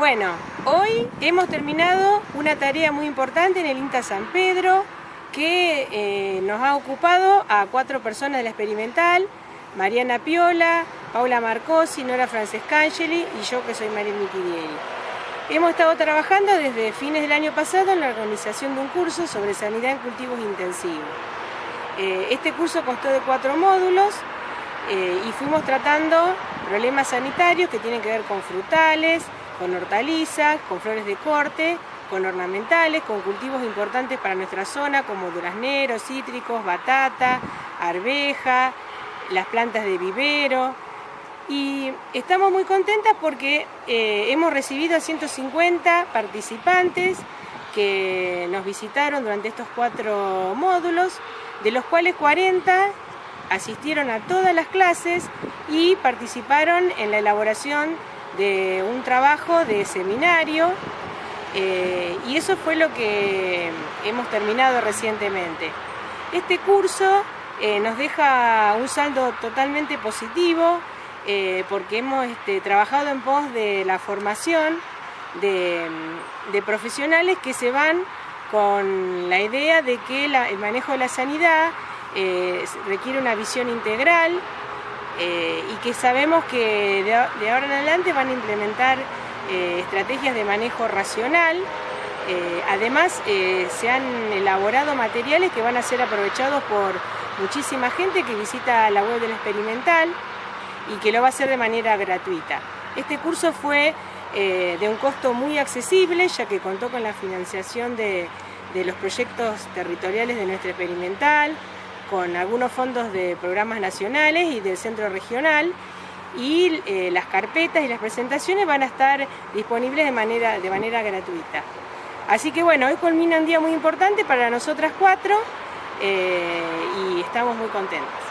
Bueno, hoy hemos terminado una tarea muy importante en el INTA San Pedro que eh, nos ha ocupado a cuatro personas de la experimental, Mariana Piola, Paula Marcosi, Nora Francescangeli y yo que soy María Mitidieri. Hemos estado trabajando desde fines del año pasado en la organización de un curso sobre sanidad en cultivos intensivos. Eh, este curso constó de cuatro módulos eh, y fuimos tratando problemas sanitarios que tienen que ver con frutales, con hortalizas, con flores de corte, con ornamentales, con cultivos importantes para nuestra zona como durazneros, cítricos, batata, arveja, las plantas de vivero. Y estamos muy contentas porque eh, hemos recibido a 150 participantes que nos visitaron durante estos cuatro módulos, de los cuales 40 asistieron a todas las clases y participaron en la elaboración de un trabajo de seminario eh, y eso fue lo que hemos terminado recientemente. Este curso eh, nos deja un saldo totalmente positivo eh, porque hemos este, trabajado en pos de la formación de, profesionales que se van con la idea de que el manejo de la sanidad requiere una visión integral eh, y que sabemos que de, ahora en adelante van a implementar eh, estrategias de manejo racional. Eh, además, se han elaborado materiales que van a ser aprovechados por muchísima gente que visita la web del experimental y que lo va a hacer de manera gratuita. Este curso fue de un costo muy accesible, ya que contó con la financiación de, de los proyectos territoriales de nuestra experimental, con algunos fondos de programas nacionales y del centro regional y eh, las carpetas y las presentaciones van a estar disponibles de manera, de manera gratuita. Así que bueno, hoy culmina un día muy importante para nosotras cuatro eh, y estamos muy contentos.